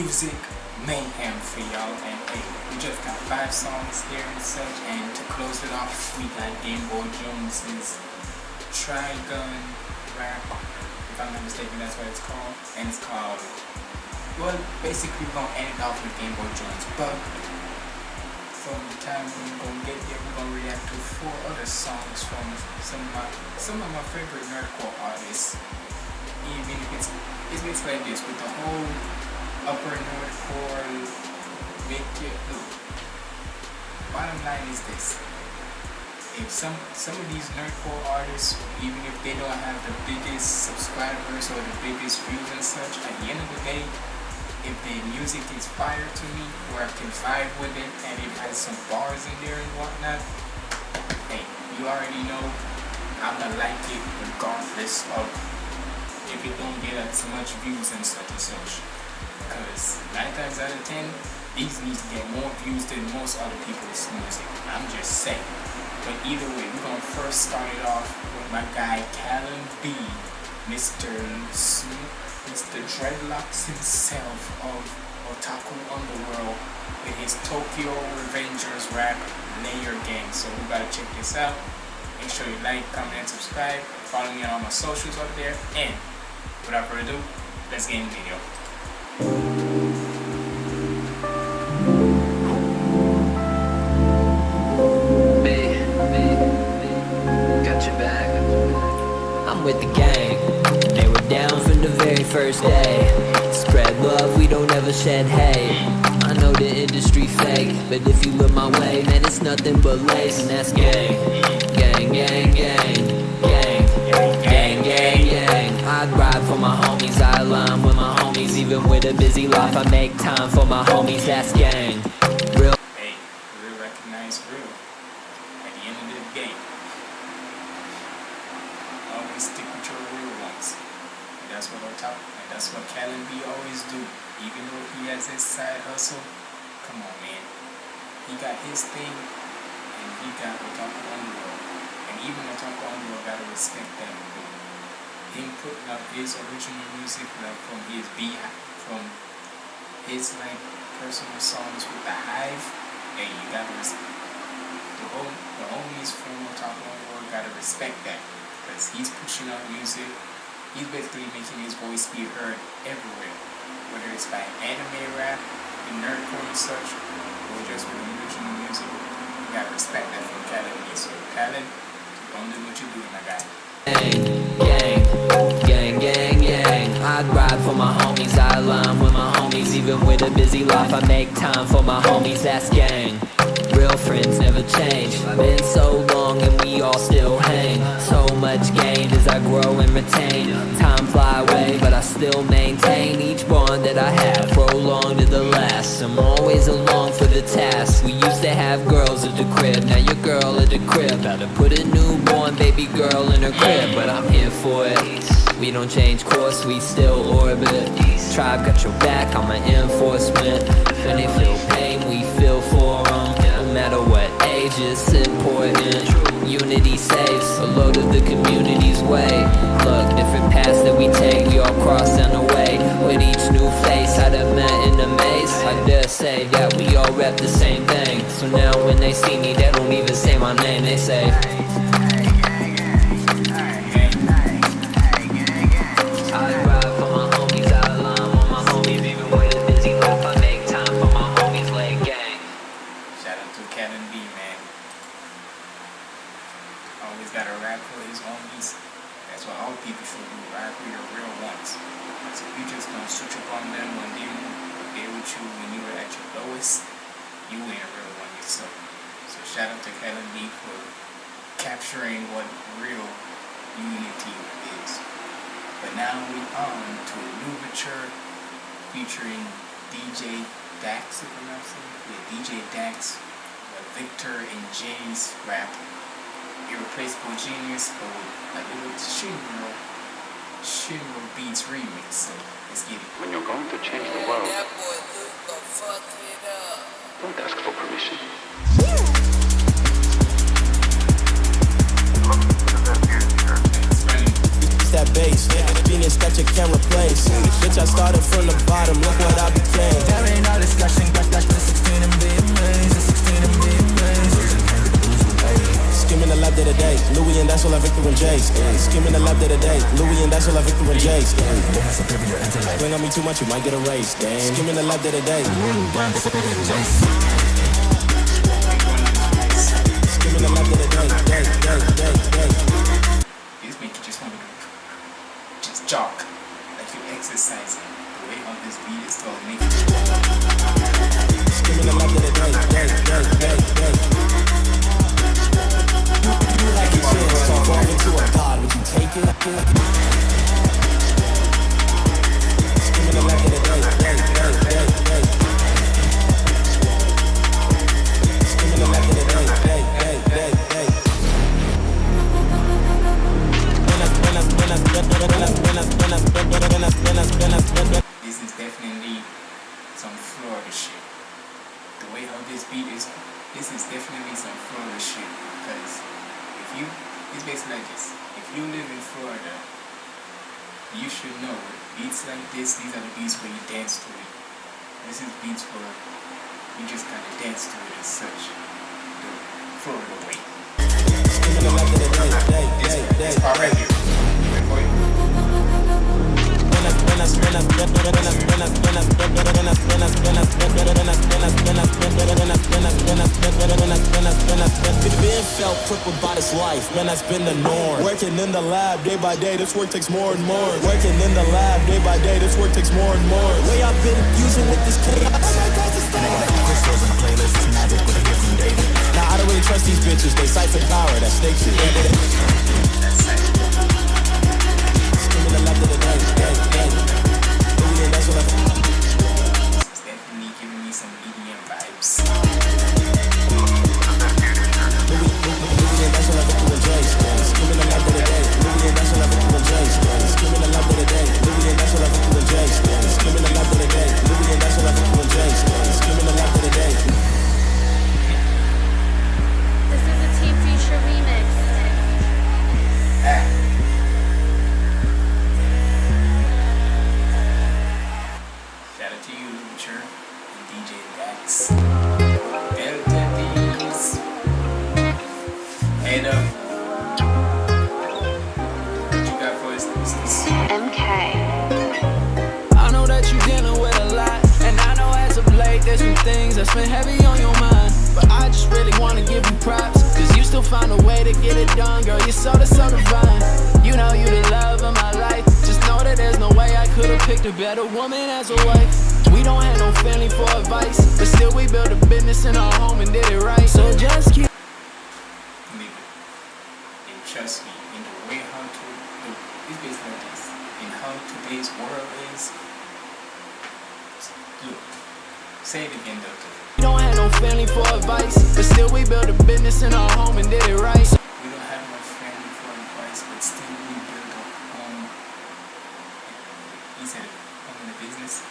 music mayhem for y'all and hey, we just got five songs here and such and to close it off we got Game Boy Jones's Trigun rap if I'm not mistaken that's what it's called and it's called well basically we're gonna end it off with Game Boy Jones but from the time we're gonna get here we're gonna react to four other songs from some of my some of my favorite nerdcore artists. Even if it's it's basically like this with the whole upper nerdcore make it look. Bottom line is this. If some some of these nerdcore artists, even if they don't have the biggest subscribers or the biggest views and such, at the end of the day, if the music is fire to me, where I can vibe with it, and it has some bars in there and whatnot, hey, you already know I'm gonna like it regardless of if it don't get as much views and such and such. Because 9 times out of 10, these need to get more views than most other people's music. I'm just saying. But either way, we're gonna first start it off with my guy Callon B, Mr. Mr. Dreadlocks himself of Otaku Underworld with his Tokyo Revengers rap Layer Gang. So we gotta check this out. Make sure you like, comment, and subscribe. Follow me on all my socials up there. And without further ado, let's get in the video. I'm with the gang. They were down from the very first day. Spread love, we don't ever shed hate. I know the industry fake, but if you look my way, man, it's nothing but lace, and that's gang. Gang, gang, gang, gang, gang, gang, gang. I'd ride for my homies, I align homies. Even with a busy life, I make time for my homies, that's gang. Real. Hey, real recognize real. At the end of the game, always stick with your real ones. And that's what I'm talking. And that's what Callon B always do. Even though he has his side hustle, come on, man. He got his thing, and he got Otaku Underworld. And even Otaku Underworld gotta respect that. Him of his original music, like from his beehive, from his like personal songs with the Hive. Hey, you gotta respect the whole the homies from Otaku Underworld gotta respect that because he's pushing out music. He's basically making his voice be heard everywhere, whether it's by anime rap, and nerdcore and such, or just with original music. You gotta respect that from Khaled. So keep on doing what you're doing, my guy. Gang, I'd ride for my homies, I align with my homies. Even with a busy life, I make time for my homies, that's gang. Real friends never change. Been so long and we all still hang. So much gained as I grow and retain. Time fly away, but I still maintain each bond that I have. Prolonged to the last. I'm always along for the task. We used to have girls at the crib, now your girl at the crib. About to put a newborn baby girl in her crib, but I'm here for it. We don't change course, we still orbit. Tribe got your back, I'm an enforcement. When they feel pain, we feel for them. No matter what age, it's important. Unity saves a load of the community's way. Look, different paths that we take, we all cross down the way. With each new face, I'd have met in the maze. I dare say that we all rep the same thing. So now when they see me, they don't even say my name, they say. Out to for capturing what real unity is. But now we on to a new mature featuring DJ Dax, if I'm not. Yeah, DJ Dax, with Victor and Jay's rap. Irreplaceable Genius, or a little Shinro, Shinro Beats remix. So let's get it. When you're going to change the world, That boy Luca fucked it up. don't ask for permission. It's running. It's that bass, yeah. genius that you can't replace. Bitch, I started from the bottom, look what I became. There ain't no discussion, got that the 16 and be the 16 and be amazed. Skimming the lab day to day, Louis and that's all I Victor and Jace. Skimming the lab day to day, Louis and that's all I Victor and Jace. Bring on me too much, you might get erased. Skimming the lab day to day, jog, like you're exercising. The way how this beat is called making you like it when it's all into a god, would you take it? Screaming the left of the day. This is definitely some Florida shit. The way how this beat is, this is definitely some Florida shit. Because if you, it's basically like this. If you live in Florida, you should know beats like this. These are the beats where you dance to it. This is beats where you just kind of dance to it as such. The Florida way. This, this part right here. Been felt crippled by this life, man, that's the norm. Working in the lab day by day, this work takes more and more. Working in the lab day by day, this work takes more and more. Way I've been with this. Now I don't really trust these bitches, they siphon power, that snake shit. Built business in our home and did it right. We don't have no family for advice, but still we build a home. He said, home in the business.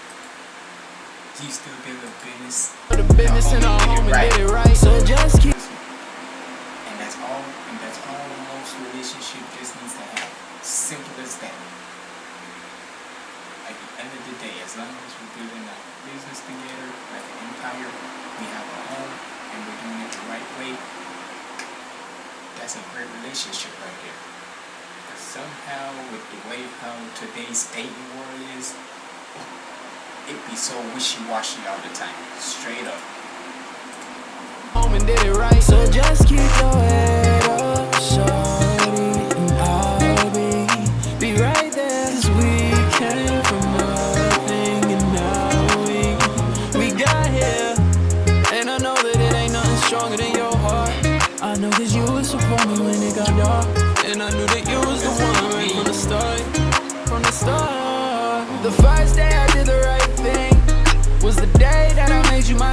You still build a business. Built a business in our home and did it right. So just keep. And that's all. And that's all most relationship just needs to have. Simple as that. At the end of the day, as long as we're building a business together, like an empire, we have a home, and we're doing it the right way. That's a great relationship right there. But somehow, with the way how today's dating world is, it be so wishy-washy all the time. Straight up. home and did it right. So just keep your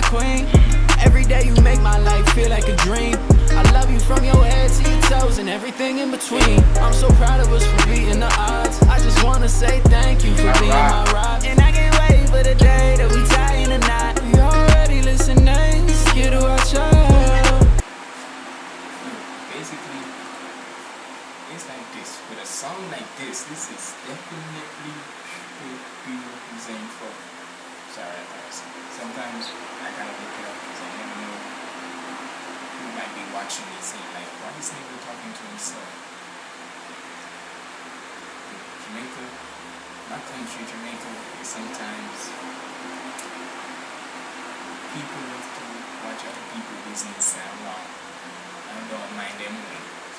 queen. Every day you make my life feel like a dream. I love you from your head to your toes and everything in between. I'm so proud of us for beating the odds. I just wanna say thank you for being my rock. And I can't wait for the day that we tie in a knot. You already listening, scared to watch out. basically it's like this with a song like this this is definitely should be representing for. Sometimes I gotta look it up because I never know who might be watching me saying like, why is nigga talking to himself? Jamaica, my country, Jamaica, sometimes people love to watch other people business sound wrong. I don't mind them.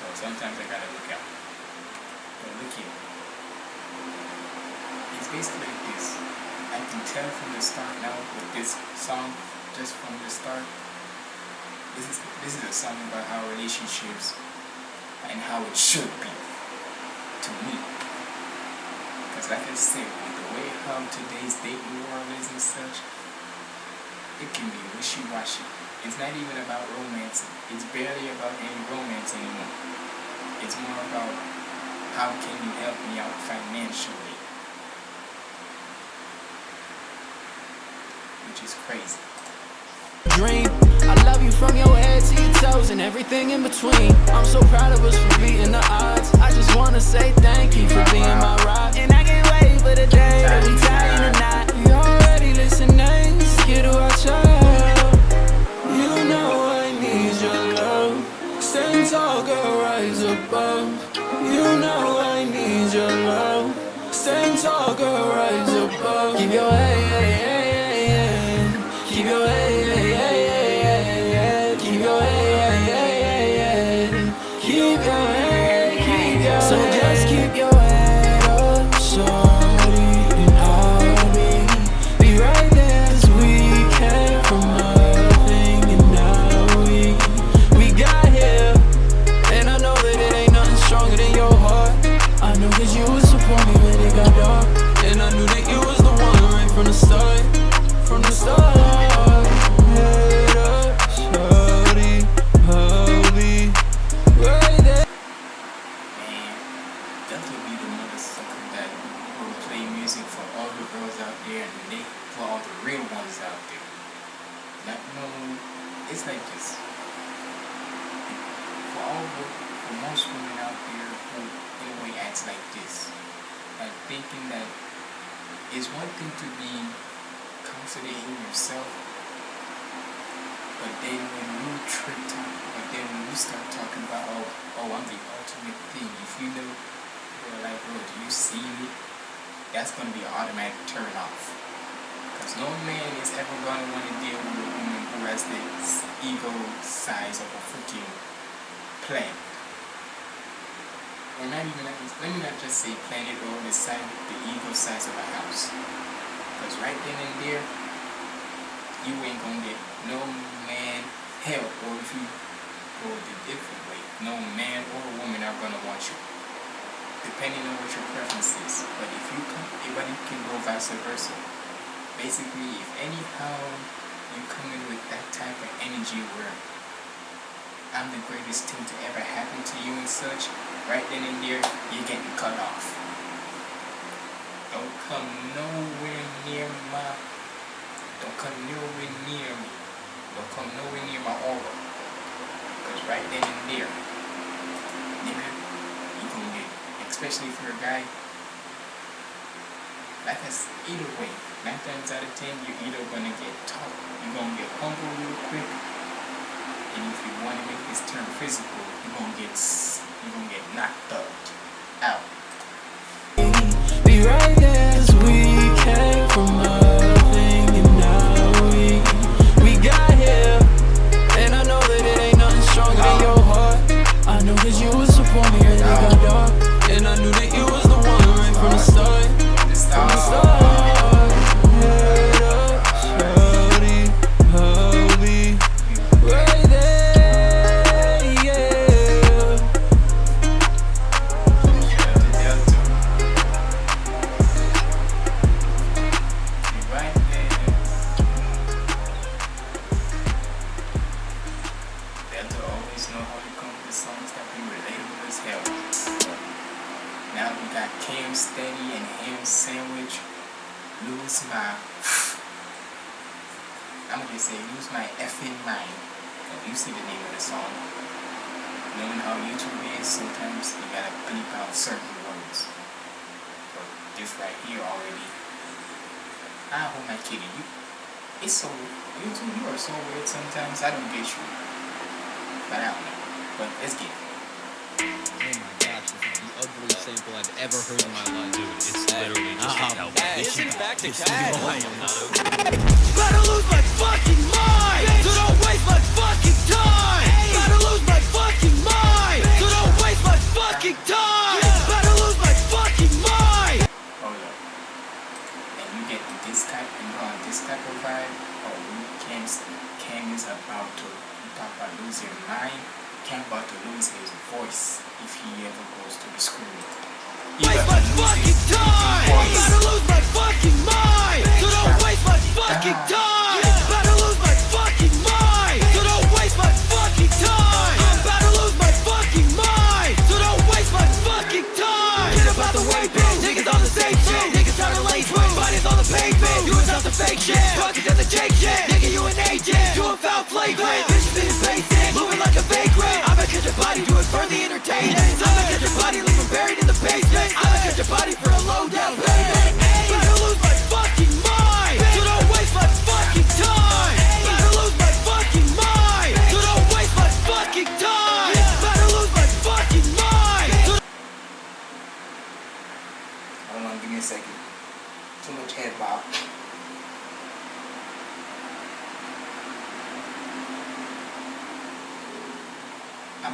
So sometimes I gotta look out. But look here. It's basically like this. I can tell from the start now with this song, just from the start. This is this is a song about how relationships and how it should be to me. Because like I said, with the way how today's dating world is and such, it can be wishy-washy. It's not even about romance. It's barely about any romance anymore. It's more about how can you help me out financially. Which is crazy. dream. I love you from your head to your toes and everything in between. I'm so proud of us for beating the odds. I just wanna say thank you for being my rock. And I can't wait for the day that we tie the knot. You already listening, scared to watch out. You know I need your love. Stand tall, girl, rise above. You know I need your love. Stand tall, girl, rise above. Keep your head, no man is ever gonna want to deal with a woman who has the ego size of a freaking planet. Or not even let me not just say planet or the size the ego size of a house. Cause right then and there you ain't gonna get no man help or if you go the different way, no man or woman are gonna want you. Depending on what your preference is. But if you come everybody can go vice versa. Basically if anyhow you come in with that type of energy where I'm the greatest thing to ever happen to you and such, right then and there you're getting cut off. Don't come nowhere near my don't come nowhere near me. Don't come nowhere near my aura. Because right then and there, you gonna get, especially if you're a guy, like I either way, nine times out of ten, you're either gonna get taught, you're gonna get humbled real quick, and if you want to make this turn physical, you're gonna get, you're gonna get knocked out. Know how to come with songs that be relatable as hell. Now we got Cam Steady and Ham Sandwich. Lose my. I'm gonna say lose my effing mind. You see the name of the song. Knowing how YouTube is, sometimes you gotta bleep out certain words. But this right here already. Ah, who am I kidding? You, it's so you two, you are so weird sometimes. I don't get you, but I don't know. But let's get. Oh my gosh, this is the ugliest sample I've ever heard in my life. Dude, it's literally just uh-huh. a cowboy. Hey, This isn't shit- back to cat? shit- I am not okay. Better lose my fucking mind. So don't waste my fucking time. Better lose my fucking mind. So don't waste my fucking time. Better lose my fucking mind. Hold up. And you get this type and go on this type of vibe. Oh, you Cam, Cam is about to talk about losing. Cam about to lose his voice if he ever goes to the school. Waste my to lose fucking time. voice. Better lose my fucking mind. So don't waste my fucking time. Better lose my fucking mind. So don't waste my fucking time. I'm about to lose my fucking mind. So don't waste my fucking time. Get about the way, bitch. Niggas on the same shit. Niggas trying to lace with bodies on the pavement. You was out the fake shit. Basic. Moving like a vagrant. I'ma catch your body, do it for the entertainment. I'ma catch your body, leave him buried in the basement. I'ma catch your body for a low down payment. Lose my fucking mind. So don't waste my fucking time. Lose my fucking mind. So don't waste my fucking time. Lose my fucking mind. Give me a second. Too much head bob.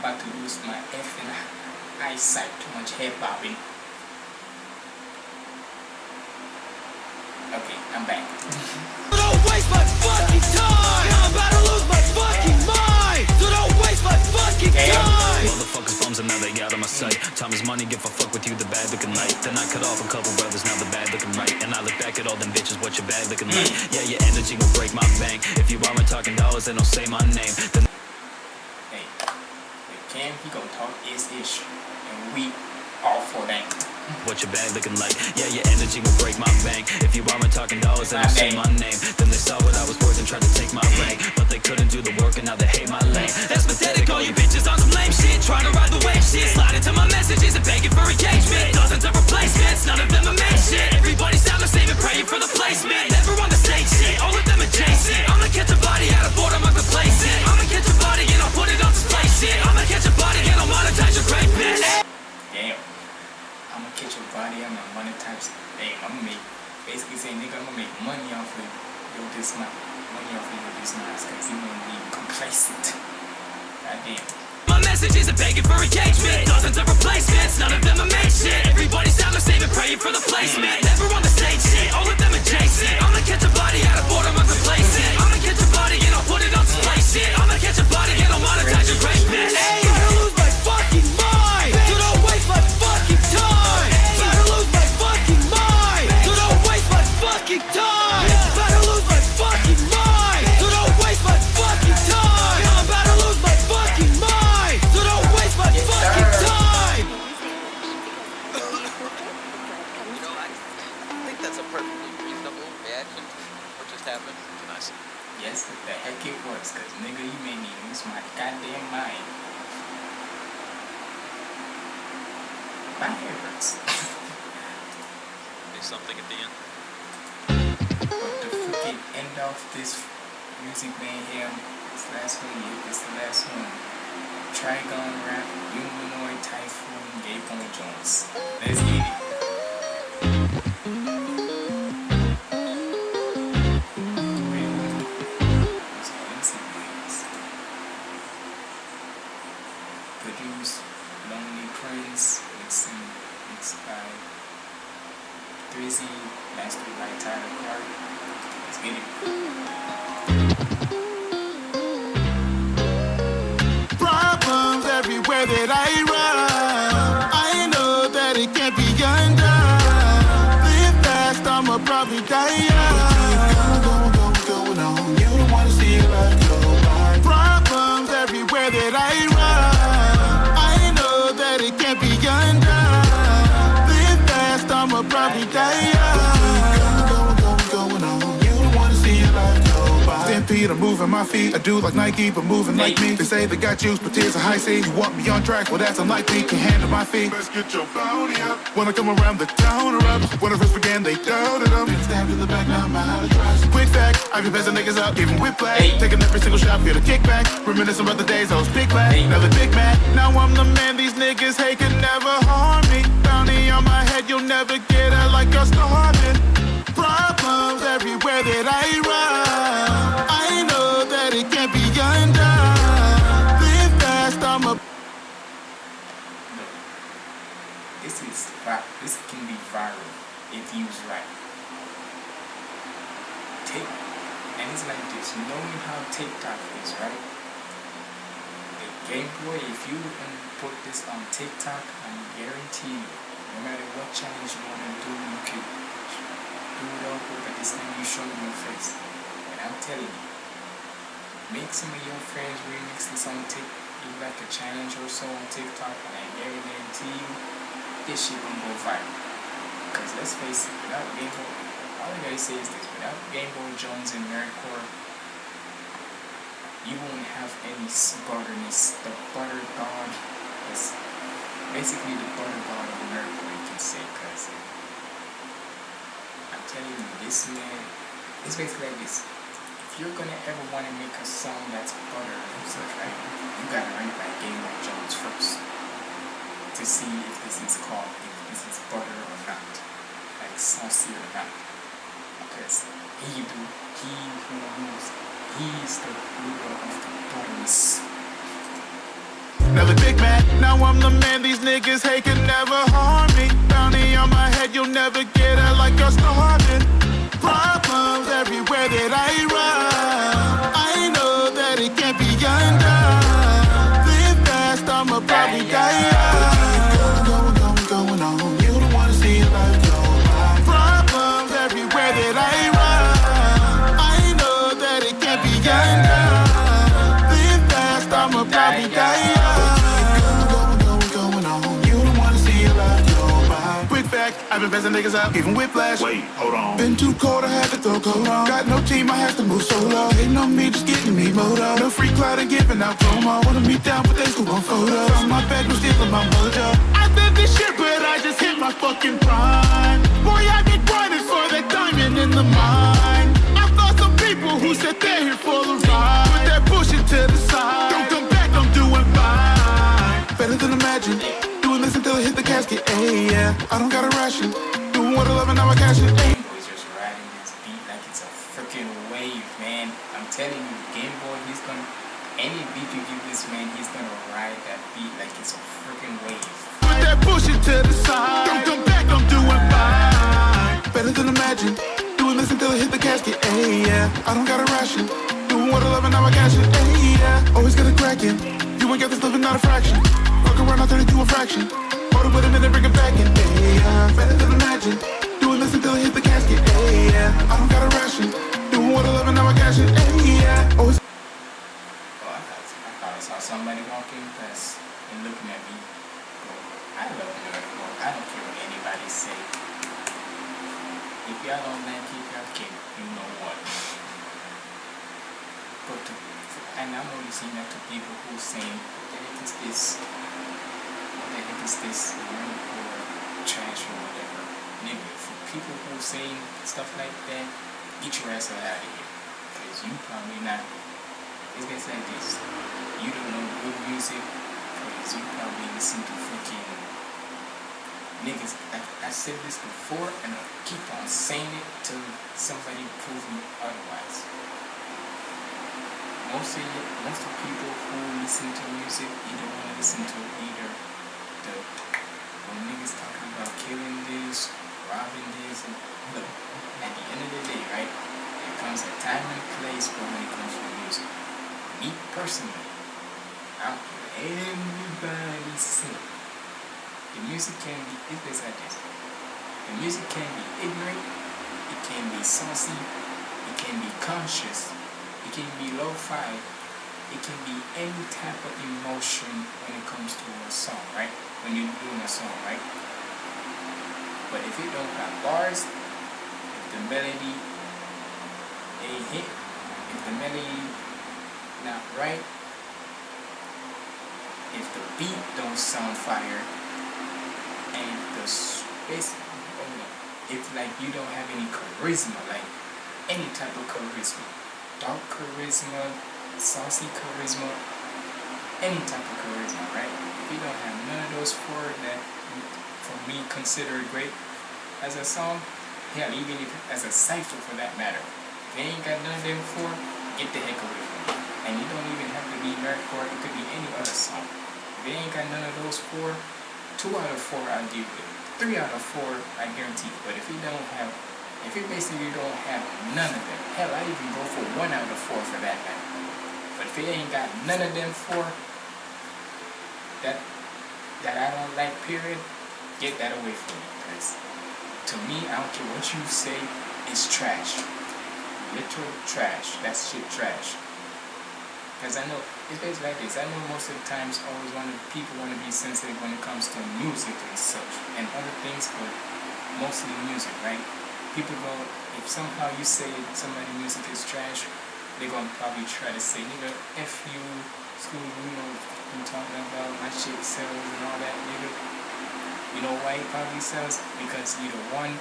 About to lose my effing eyesight. Too much hair bobbing. Okay, I'm back. So don't waste my fucking time. I'm about to lose my fucking mind. So don't waste my fucking time. Motherfuckers bums and now they out of my sight. Time is money, if I fuck with you, the bad looking light. Then I cut off a couple brothers, now the bad looking right. And I look back at all them bitches, what your bad looking like. Mm. Yeah, your energy will break my bank. If you aren't talking dollars, then don't say my name. Then Hey, Cam, he gonna talk his issue. And we all for that. what your bad looking like. Yeah, your energy will break my bank. If you aren't talking dollars, then don't say my name. Then they saw what I was worth and tried to take my rank. But they couldn't do the work and now they hate my lane. That's pathetic, all you bitches on some lame shit. Trying to ride the wave shit. Slide into my Problems everywhere that I moving my feet. I do like Nike, but moving like me. They say they got juice, but tears are high C. You want me on track, well that's unlikely. Can handle my feet. Let's get your bounty up. When I come around, the town up. When I first began, they doubted them. Stab to the back, now I'm out of trust. Quick fact, I be passing niggas up, giving whiplash. Taking every single shot, feel the kickback. Reminiscing about the days I was big black. Now the big man. Now I'm the man these niggas hate can never harm me. Bounty on my head, you'll never get out you can put this on TikTok, I guarantee you, no matter what challenge you want to do, you can do it all but this time you show me your face. And I'm telling you, make some of your friends remix this on Tik, do like a challenge or so on TikTok, and I guarantee you, this shit gonna go viral. Because let's face it, without Game Boy, all I gotta say is this, without Game Boy Jones and Nerdcore, you won't have any butterness. The butter god is basically the butter god of Nerdcore, you can say, because uh, I'm telling you, this man, it's basically like this. If you're gonna ever want to make a song that's butter and such, right, you gotta it by Game Boy Jones first to see if this is called, if this is butter or not, like saucy or not. Because he do, he who rules, he is the ruler of the butterness. Now the big man, now I'm the man these niggas hate can never harm me. Bounty on my head, you'll never get out like you're starving. Problems everywhere that I run. I know that it can't be undone. Live fast, I'ma probably die Quick fact, I've been passing niggas up, even whiplash. Wait, hold on. Been too cold, I had to throw coat on. Got no team, I have to move solo. Hating on me, just getting me moto. No free cloud and giving out promo. Wanna meet down, but they still want photos. On my bed, no stealing my mojo. I did this shit, but I just hit my fucking prime. Boy, I be grinding for that diamond in the mine. I thought some people who said they're here for the ride. I. Hey, yeah. I don't got a ration. Doing what I love and now I cash it. Game Boy's just riding this beat like it's a freaking wave, man. I'm telling you, Game Boy, he's gonna any beat you give this man, he's gonna ride that beat like it's a freaking wave. Put that bullshit to the side. Don't come back, I'm doing fine. Better than imagine. Doing this until I hit the casket. Hey, yeah. I don't got a ration. Doing what I love and now I cash it. Hey, yeah. Always got a crackin'. You ain't got this living, not a fraction. Fuck around, I'll turn it to a fraction. Order with a minute, bring it back yeah. Better than imagine. Doing this until I hit the casket. Hey, yeah. I don't got a ration. Doing what I love and now I it. Hey, yeah. Oh, I thought, I thought I saw somebody walking past and looking at me. I love Nerdcore. I don't care what anybody say. If y'all don't like it, y'all you know what. But to, and I'm only saying that to people who saying, heck is this? What the heck is this Nerdcore trash or whatever? Nigga, for people who say stuff like that, get your ass out of here. Because you probably not it's basically like this. You don't know good music because you probably listen to freaking niggas. I, I said this before and I'll keep on saying it till somebody proves me otherwise. Most of you, most of people who listen to music either want to listen to either the when niggas talking about killing this, robbing this, and look, at the end of the day, right? There comes a time and place for when it comes to music me personally, I don't care what everybody say. The music can be, it's just like this. The music can be ignorant, it can be saucy, it can be conscious, it can be lo-fi, it can be any type of emotion when it comes to a song, right? When you're doing a song, right? But if it don't have bars, if the melody ain't hit, if the melody not right, if the beat don't sound fire, and the space, oh if like you don't have any charisma, like any type of charisma, dark charisma, saucy charisma, any type of charisma, right? If you don't have none of those four that for me consider great as a song, hell, even if as a cipher for that matter, if you ain't got none of them four, get the heck away from me. And you don't even have to be nerdcore, it could be any other song. If you ain't got none of those four, two out of four I'll give you. Three out of four I guarantee. But if you don't have if you basically don't have none of them, hell I even go for one out of four for that matter. If you ain't got none of them four that that I don't like period, get that away from me. Because to me, I don't care what you say, it's trash. Literal trash. That's shit trash. Because I know, it's basically like this. I know most of the times always want people want to be sensitive when it comes to music and such. And other things, but mostly music, right? People go, if somehow you say somebody music is trash, they're to probably try to say, nigga, F you, school, you know, I'm talking about my shit sells and all that, nigga. You know why it probably sells? Because either one,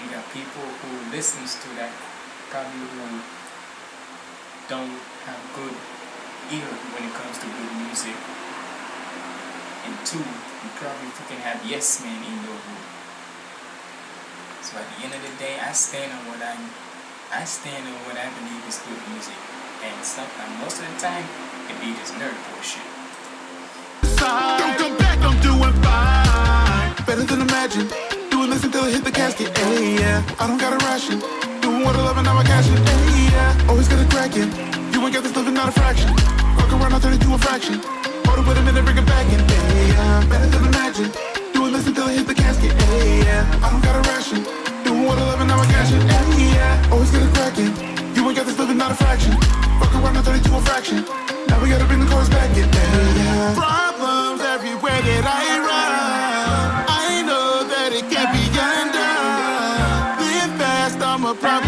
you got people who listens to that, probably who don't have good ear when it comes to good music. And two, you probably fucking have yes men in your group. So at the end of the day, I stand on what I, I stand on what I believe is good music. And sometimes, most of the time, the beat is nerd bullshit. Don't come back, I'm doing fine. Better than imagine. Doing this until I hit the casket. Hey, yeah. I don't got a ration. Doing what I love and now I cash it. Hey, yeah. Always got a crackin'. You ain't got this living, not a fraction. Fuck around, I'll turn it to a fraction. Hold it with a minute, bring it back in. Hey, yeah. Better than imagine. Doing this until I hit the casket. Hey, yeah. I don't got a ration. I now I it. Yeah. Always a crackin'. You ain't got this living, not a fraction. Fuck around, I'll turn it to a fraction. Now we gotta bring the chorus back in. Yeah. Problems everywhere that I run. I know that it can't be undone. Live fast, I'ma probably die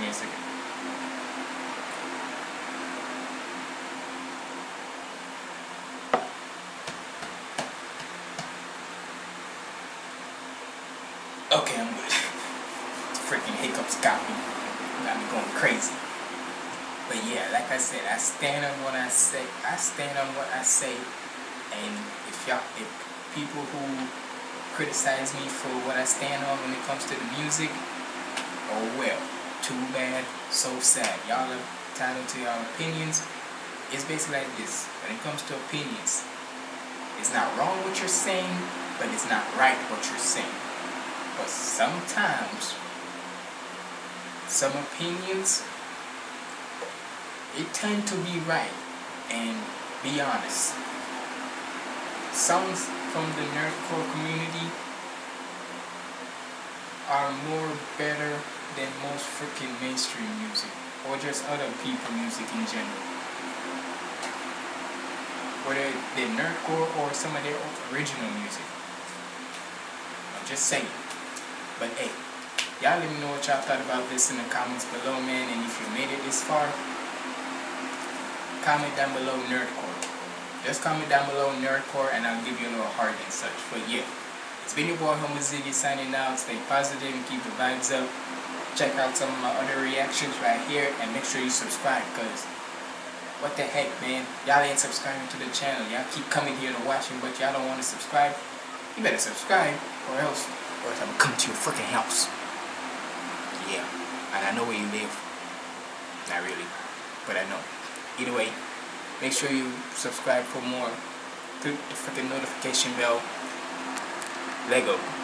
Me a second. Okay, I'm good. Freaking hiccups got me. Got me going crazy. But yeah, like I said, I stand on what I say. I stand on what I say. And if y'all, if people who criticize me for what I stand on when it comes to the music, oh well, too bad, so sad. Y'all are entitled to your opinions. It's basically like this. When it comes to opinions, it's not wrong what you're saying, but it's not right what you're saying. But sometimes, some opinions, it tend to be right and be honest. Some from the nerdcore community are more better than most freaking mainstream music or just other people music in general. Whether they're nerdcore or some of their original music. I'm just saying. But hey, y'all let me know what y'all thought about this in the comments below, man. And if you made it this far, comment down below nerdcore. Just comment down below nerdcore and I'll give you a little heart and such. But yeah, it's been your boy Homo Ziggy signing out. Stay positive and keep the vibes up. Check out some of my other reactions right here and make sure you subscribe because what the heck man, y'all ain't subscribing to the channel. Y'all keep coming here to watch but y'all don't want to subscribe. You better subscribe or else, or else I'm gonna come to your freaking house. Yeah, and I know where you live. Not really, but I know. Either way, make sure you subscribe for more. Click the freaking notification bell. Lego.